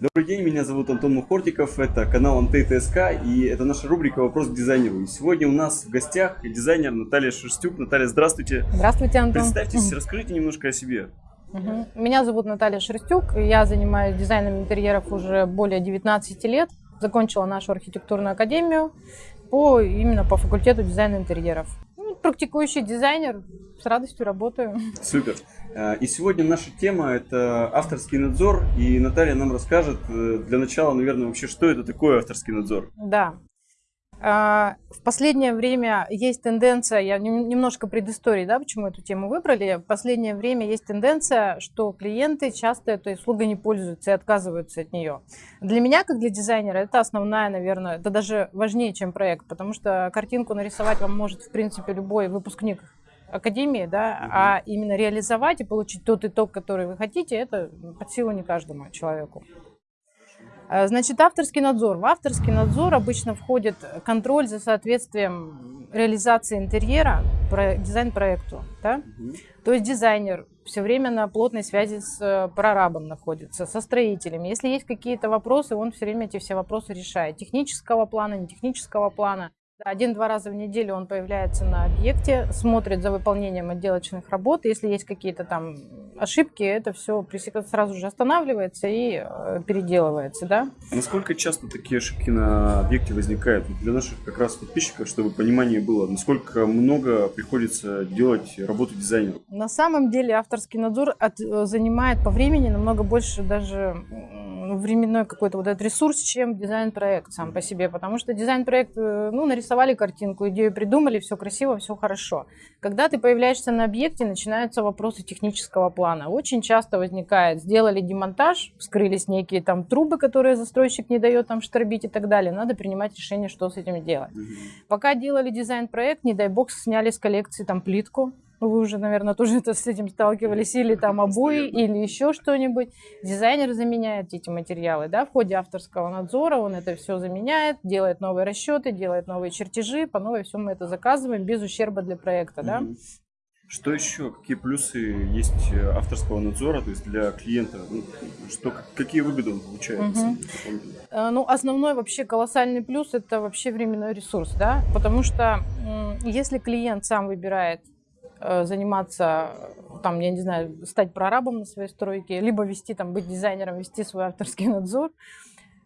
Добрый день, меня зовут Антон Мухортиков, это канал Антей ТСК и это наша рубрика «Вопрос к дизайнеру». И сегодня у нас в гостях дизайнер Наталья Шерстюк. Наталья, здравствуйте. Здравствуйте, Антон. Представьтесь, расскажите немножко о себе. Угу. Меня зовут Наталья Шерстюк, я занимаюсь дизайном интерьеров уже более 19 лет. Закончила нашу архитектурную академию по, именно по факультету дизайна интерьеров. Практикующий дизайнер, с радостью работаю. Супер. А, и сегодня наша тема – это авторский надзор, и Наталья нам расскажет э, для начала, наверное, вообще, что это такое авторский надзор. Да. А, в последнее время есть тенденция, я немножко предыстории, да, почему эту тему выбрали. В последнее время есть тенденция, что клиенты часто этой услугой не пользуются и отказываются от нее. Для меня, как для дизайнера, это основная, наверное, это даже важнее, чем проект, потому что картинку нарисовать вам может, в принципе, любой выпускник академии, да, угу. а именно реализовать и получить тот итог, который вы хотите, это под силу не каждому человеку. А, значит, авторский надзор. В авторский надзор обычно входит контроль за соответствием реализации интерьера про дизайн-проекту. Да? Угу. То есть дизайнер все время на плотной связи с э, прорабом находится, со строителями. Если есть какие-то вопросы, он все время эти все вопросы решает. Технического плана, не технического плана. Один-два раза в неделю он появляется на объекте, смотрит за выполнением отделочных работ. Если есть какие-то там ошибки, это все сразу же останавливается и э, переделывается. Да? А насколько часто такие ошибки на объекте возникают? Для наших как раз подписчиков, чтобы понимание было, насколько много приходится делать работу дизайнеру? На самом деле авторский надзор от, э, занимает по времени намного больше даже временной какой-то вот этот ресурс, чем дизайн-проект сам по себе. Потому что дизайн-проект, э, ну, нарисовали картинку, идею придумали, все красиво, все хорошо. Когда ты появляешься на объекте, начинаются вопросы технического плана. Очень часто возникает, сделали демонтаж, вскрылись некие там трубы, которые застройщик не дает там штробить и так далее. Надо принимать решение, что с этим делать. Пока делали дизайн-проект, не дай бог, сняли с коллекции там плитку, вы уже, наверное, тоже это, с этим сталкивались, или там обои, или еще что-нибудь. Дизайнер заменяет эти материалы, да, в ходе авторского надзора он это все заменяет, делает новые расчеты, делает новые чертежи, по новой все мы это заказываем без ущерба для проекта, да. Что еще? Какие плюсы есть э, авторского надзора, то есть для клиента? Ну, что, какие выгоды он получает? Угу. Ну, основной вообще колоссальный плюс – это вообще временной ресурс, да, потому что если клиент сам выбирает заниматься, там, я не знаю, стать прорабом на своей стройке, либо вести, там, быть дизайнером, вести свой авторский надзор.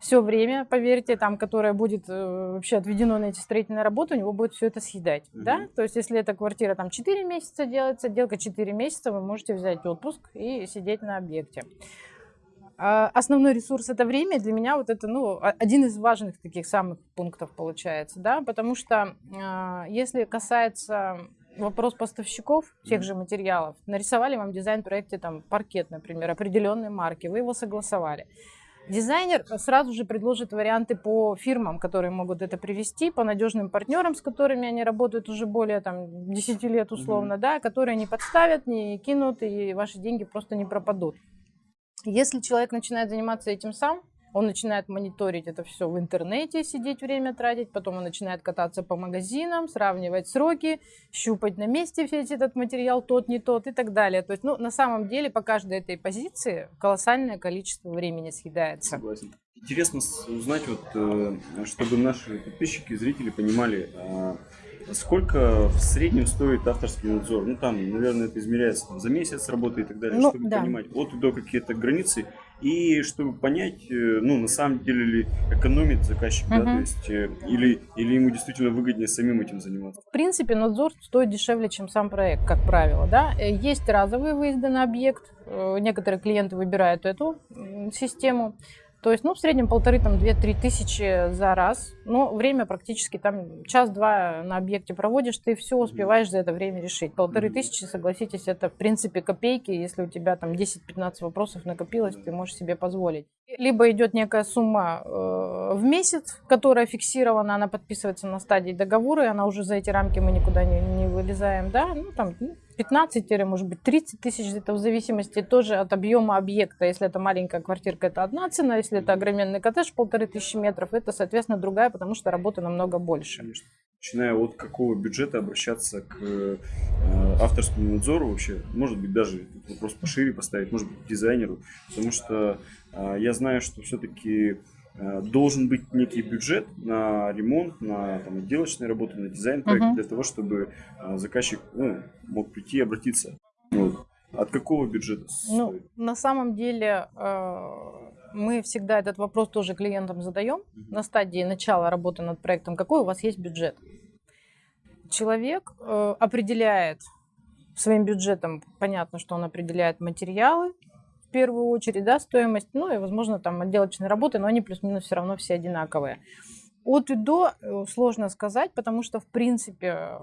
Все время, поверьте, там, которое будет э, вообще отведено на эти строительные работы, у него будет все это съедать, mm-hmm. да? То есть, если эта квартира там 4 месяца делается, делка 4 месяца, вы можете взять отпуск и сидеть на объекте. А основной ресурс это время. Для меня вот это ну, один из важных таких самых пунктов получается, да, потому что э, если касается вопрос поставщиков тех же материалов. Нарисовали вам дизайн-проекте там паркет, например, определенной марки, вы его согласовали. Дизайнер сразу же предложит варианты по фирмам, которые могут это привести, по надежным партнерам, с которыми они работают уже более там, 10 лет условно, mm-hmm. да, которые не подставят, не кинут, и ваши деньги просто не пропадут. Если человек начинает заниматься этим сам, он начинает мониторить это все в интернете, сидеть время тратить, потом он начинает кататься по магазинам, сравнивать сроки, щупать на месте весь этот материал, тот, не тот и так далее. То есть, ну, на самом деле, по каждой этой позиции колоссальное количество времени съедается. Согласен. Интересно узнать, вот, э, чтобы наши подписчики, зрители понимали, а, Сколько в среднем стоит авторский надзор? Ну, там, наверное, это измеряется там, за месяц работы и так далее, ну, чтобы да. понимать от и до какие-то границы. И чтобы понять, э, ну, на самом деле ли экономит заказчик, угу. да, то есть, э, или, или ему действительно выгоднее самим этим заниматься. В принципе, надзор стоит дешевле, чем сам проект, как правило, да. Э, есть разовые выезды на объект, некоторые клиенты выбирают эту систему. То есть, ну, в среднем полторы, там, две-три тысячи за раз. Но время практически там час-два на объекте проводишь, ты все успеваешь за это время решить. Полторы тысячи, согласитесь, это, в принципе, копейки. Если у тебя там 10-15 вопросов накопилось, ты можешь себе позволить. Либо идет некая сумма э, в месяц, которая фиксирована, она подписывается на стадии договора, и она уже за эти рамки мы никуда не, не вылезаем, да, ну, там, ну, 15, может быть, 30 тысяч, это в зависимости тоже от объема объекта. Если это маленькая квартирка, это одна цена, если это огроменный коттедж, полторы тысячи метров, это, соответственно, другая, потому что работы намного больше. Конечно. Начиная от какого бюджета обращаться к э, авторскому надзору вообще, может быть, даже вопрос пошире поставить, может быть, к дизайнеру, потому что а, я знаю, что все-таки а, должен быть некий бюджет на ремонт, на там, отделочные работы, на дизайн проект Мгм. для того, чтобы а, заказчик ну, мог прийти и обратиться. Вот. От какого бюджета Ну, стоит? на самом деле э, мы всегда этот вопрос тоже клиентам задаем Мгм. на стадии начала работы над проектом. Какой у вас есть бюджет? Человек э, определяет своим бюджетом, понятно, что он определяет материалы в первую очередь, да, стоимость, ну и, возможно, там отделочные работы, но они плюс-минус все равно все одинаковые. От и до э, сложно сказать, потому что, в принципе,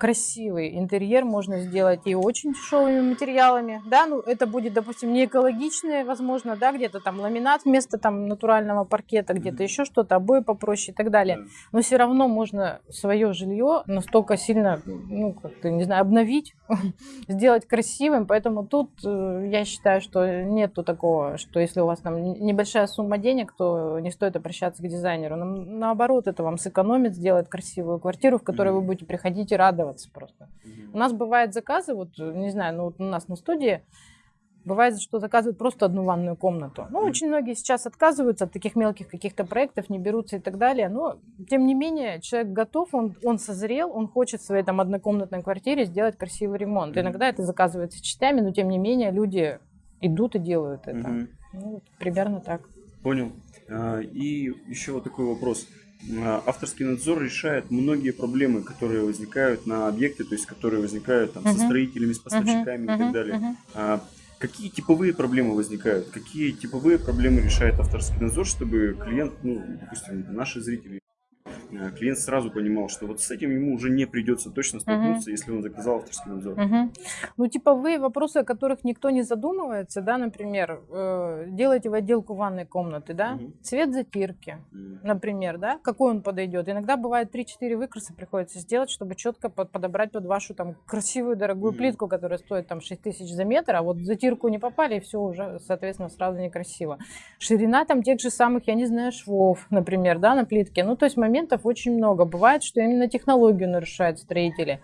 красивый интерьер можно сделать и очень дешевыми материалами, да, ну это будет, допустим, не экологичное, возможно, да, где-то там ламинат вместо там натурального паркета, где-то еще что-то, обои попроще и так далее. Да. Но все равно можно свое жилье настолько сильно, ну, как-то, не знаю, обновить, сделать красивым. Поэтому тут э, я считаю, что нету такого, что если у вас там небольшая сумма денег, то не стоит обращаться к дизайнеру. Наоборот, это вам сэкономит, сделает красивую квартиру, в которой вы будете приходить и радоваться просто. Мгм. У нас бывают заказы, вот, э, не знаю, ну вот у нас на студии бывает, что заказывают просто одну ванную комнату. Ну, очень многие сейчас отказываются от таких мелких каких-то проектов, не берутся и так далее. Но, тем не менее, человек готов, он, он созрел, он хочет в своей там однокомнатной квартире сделать красивый ремонт. Мгм. Иногда это заказывается частями, но, тем не менее, люди идут и делают это. Мгм. Ну, вот примерно так. Понял. А, И еще вот такой вопрос. А, Авторский надзор решает многие проблемы, которые возникают на объекте, то есть которые возникают там, со Мгм. строителями, с поставщиками Мгм, и так далее. мгм. А Какие типовые проблемы возникают? Какие типовые проблемы решает авторский надзор, чтобы клиент, ну, допустим, наши зрители, клиент сразу понимал, что вот с этим ему уже не придется точно столкнуться, если он заказал авторский надзор. Мгм. Ну, типовые вопросы, о которых никто не задумывается, да, например, э, делаете в отделку ванной комнаты, да, Мгм. цвет затирки, М, например, да, какой он подойдет. Иногда бывает 3-4 выкраса приходится сделать, чтобы четко под- подобрать под вашу там красивую дорогую Мгм. плитку, которая стоит там 6 тысяч за метр, а вот затирку не попали, и все уже, соответственно, сразу некрасиво. Ширина там тех же самых, я не знаю, швов, например, да, на плитке. Ну, то есть моментов очень много. Бывает, что именно технологию нарушают строители.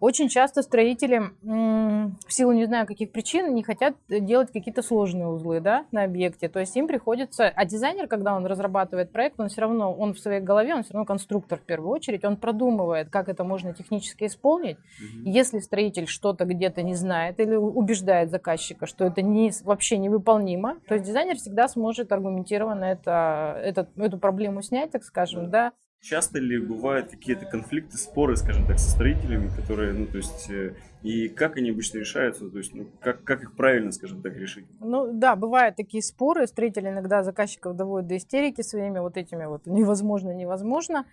Очень часто строители в силу не знаю каких причин не хотят делать какие-то сложные узлы да, на объекте. То есть им приходится... А дизайнер, когда он разрабатывает проект, он все равно, он в своей голове, он все равно конструктор в первую очередь, он продумывает, как это можно технически исполнить. мгм. Если строитель что-то где-то не знает или убеждает заказчика, что это не, вообще невыполнимо, то есть дизайнер всегда сможет аргументированно это, это, эту проблему снять, так скажем, да, Часто ли бывают какие-то конфликты, споры, скажем так, со строителями, которые, ну, то есть, э, и как они обычно решаются, то есть, ну, как, как их правильно, скажем так, решить? Ну да, бывают такие споры, строители иногда заказчиков доводят до истерики своими вот этими вот невозможно, невозможно.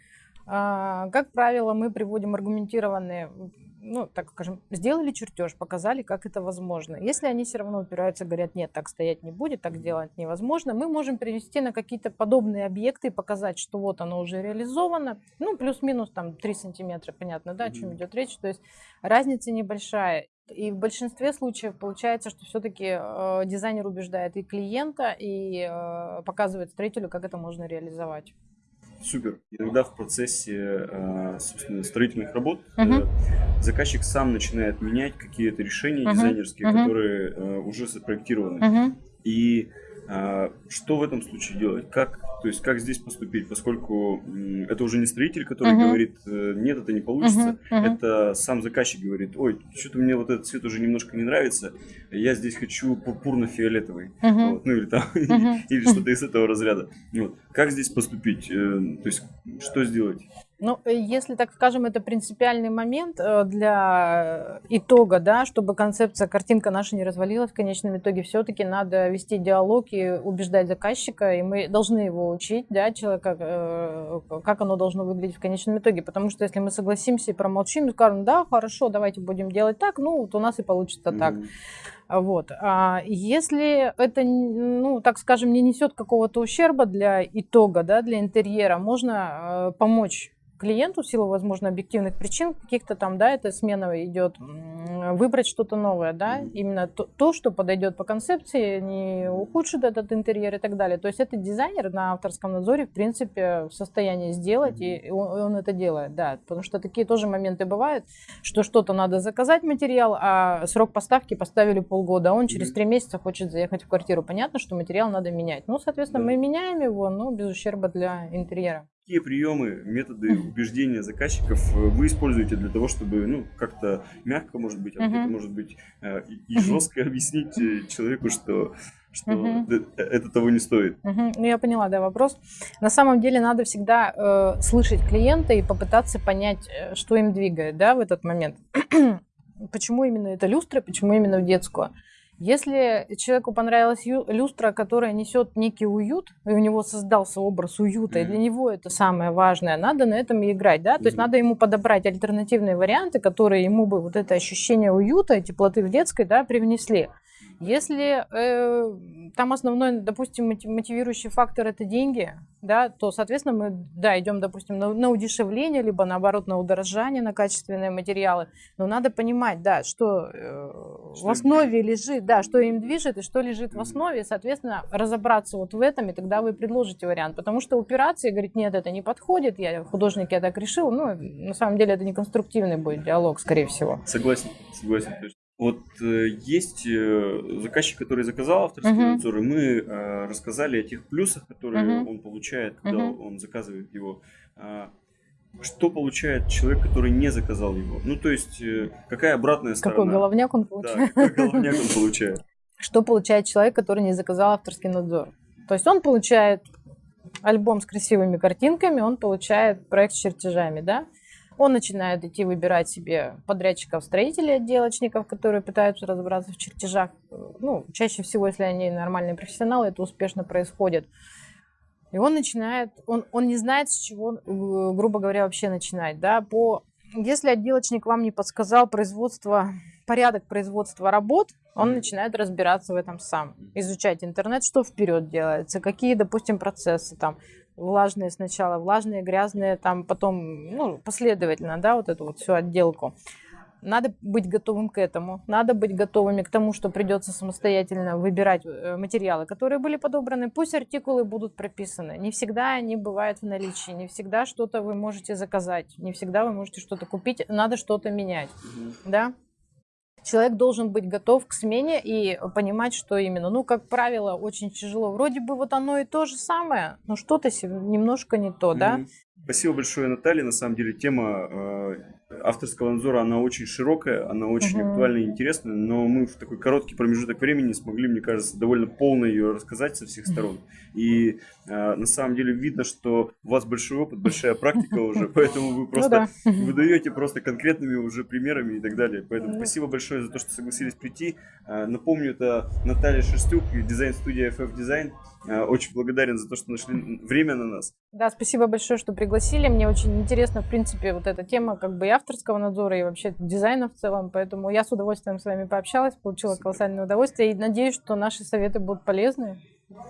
А, как правило, мы приводим аргументированные, ну, так скажем, сделали чертеж, показали, как это возможно. Если они все равно упираются, говорят, нет, так стоять не будет, так делать невозможно, мы можем перевести на какие-то подобные объекты и показать, что вот оно уже реализовано, ну, плюс-минус там 3 сантиметра, понятно, да, о чем идет речь, то есть разница небольшая. И в большинстве случаев получается, что все-таки дизайнер убеждает и клиента, и э, показывает строителю, как это можно реализовать. Супер. Иногда в процессе, э, собственно, строительных работ Мгм. заказчик сам начинает менять какие-то решения Мгм. дизайнерские, Мгм. которые э, уже запроектированы. Мгм. И что в этом случае делать? Как, то есть, как здесь поступить? Поскольку это уже не строитель, который Мгм. говорит, э, нет, это не получится. Мгм. Мгм. Это сам заказчик говорит, ой, что-то мне вот этот цвет уже немножко не нравится, я здесь хочу пурпурно-фиолетовый. Мгм. Вот, ну или там, Мгм. или что-то из этого разряда. Вот. Как здесь поступить? Э, То есть, что сделать? Ну, э, если, так скажем, это принципиальный момент э, для итога, да, чтобы концепция, картинка наша не развалилась в конечном итоге, все-таки надо вести диалог и убеждать заказчика, и мы должны его учить, да, человека, э, как оно должно выглядеть в конечном итоге, потому что если мы согласимся и промолчим, и скажем, да, хорошо, давайте будем делать так, ну, вот у нас и получится так. Мгм. Вот. А если это, ну, так скажем, не несет какого-то ущерба для итога, да, для интерьера, можно э, помочь клиенту в силу, возможно, объективных причин каких-то там, да, эта смена идет, выбрать что-то новое, да, именно то, то, что подойдет по концепции, не ухудшит этот интерьер и так далее. То есть этот дизайнер на авторском надзоре, в принципе, в состоянии сделать, и он, он это делает, да, потому что такие тоже моменты бывают, что что-то надо заказать материал, а срок поставки поставили полгода, а он через три месяца хочет заехать в квартиру. Понятно, что материал надо менять. Ну, соответственно, мы меняем его, но без ущерба для интерьера. Какие приемы, методы убеждения заказчиков э, вы используете для того, чтобы, ну, как-то мягко, может быть, а где-то, может быть, э, и, жестко объяснить э, человеку, что, что э, это того не стоит? Мгм. Ну, я поняла, да, вопрос. На самом деле надо всегда э, слышать клиента и попытаться понять, что им двигает, да, в этот момент. почему именно это люстра, почему именно в детскую. Если человеку понравилась люстра, которая несет некий уют, и у него создался образ уюта, и Мгм. для него это самое важное, надо на этом и играть, да, то есть надо ему подобрать альтернативные варианты, которые ему бы вот это ощущение уюта и теплоты в детской, да, привнесли. Если э, там основной, допустим, мотив- мотивирующий фактор это деньги, да, то, соответственно, мы, да, идем, допустим, на, на удешевление, либо наоборот на удорожание, на качественные материалы. Но надо понимать, да, что, э, Что в им основе лежит, да, что им движет и что лежит в основе, и, соответственно, разобраться вот в этом, и тогда вы предложите вариант. Потому что упираться и говорить, нет, это не подходит, я художник, я так решил, ну, на самом деле это не конструктивный будет диалог, скорее всего. Согласен, согласен. Вот э, есть э, заказчик, который заказал авторский Мгм. надзор, и мы э, рассказали о тех плюсах, которые Мгм. он получает, когда Мгм. он заказывает его. А, что получает человек, который не заказал его? Ну, то есть, э, какая обратная сторона? Какой головняк он Да, получает. какой головняк он получает? Что получает человек, который не заказал авторский надзор? То есть он получает альбом с красивыми картинками, он получает проект с чертежами, да? Он начинает идти выбирать себе подрядчиков, строителей, отделочников, которые пытаются разобраться в чертежах. Ну, чаще всего, если они нормальные профессионалы, это успешно происходит. И он начинает, он, он не знает, с чего, э, грубо говоря, вообще начинать, да, по... Если отделочник вам не подсказал производство, порядок производства работ, он начинает разбираться в этом сам, изучать интернет, что вперед делается, какие, допустим, процессы там, влажные сначала, влажные, грязные, там потом, ну, последовательно, да, вот эту вот всю отделку. Надо быть готовым к этому. Надо быть готовыми к тому, что придется самостоятельно выбирать э, материалы, которые были подобраны. Пусть артикулы будут прописаны. Не всегда они бывают в наличии. Не всегда что-то вы можете заказать. Не всегда вы можете что-то купить. Надо что-то менять. Да? Человек должен быть готов к смене и понимать, что именно. Ну, как правило, очень тяжело. Вроде бы вот оно и то же самое, но что-то немножко не то, да? Мгм. Спасибо большое, Наталья. На самом деле тема э, авторского надзора, она очень широкая, она очень Мгм. актуальна и интересная, но мы в такой короткий промежуток времени смогли, мне кажется, довольно полно ее рассказать со всех сторон. И э, на самом деле видно, что у вас большой опыт, большая практика уже, поэтому вы Ну просто да. вы даете просто конкретными уже примерами и так далее. Поэтому Да. спасибо большое за то, что согласились прийти. А, Напомню, это Наталья Шерстюк, дизайн-студия FF Design. А, Очень благодарен за то, что нашли время на нас. Да, спасибо большое, что пригласили. Мне очень интересна, в принципе, вот эта тема как бы и авторского надзора, и вообще дизайна в целом. Поэтому я с удовольствием с вами пообщалась, получила Супер. колоссальное удовольствие. И надеюсь, что наши советы будут полезны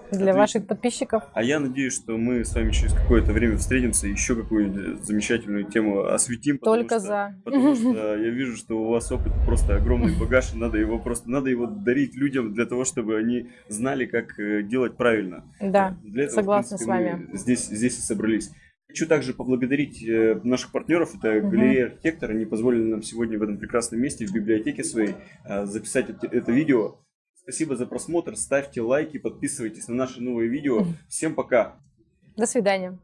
для Отлично. ваших подписчиков. А я надеюсь, что мы с вами через какое-то время встретимся и еще какую-нибудь замечательную тему осветим. Только что- за. Потому что я вижу, что у вас опыт просто огромный багаж, и надо его просто надо его дарить людям для того, чтобы они знали, как э, делать правильно. Да, Для этого, согласна принципе, с вами. Здесь, здесь и собрались. Хочу также поблагодарить э, наших партнеров. Это Мгм. галерея архитектор. Они позволили нам сегодня в этом прекрасном месте, в библиотеке своей, э, записать это видео. Спасибо за просмотр. Ставьте лайки, подписывайтесь на наши новые видео. Всем пока! До свидания.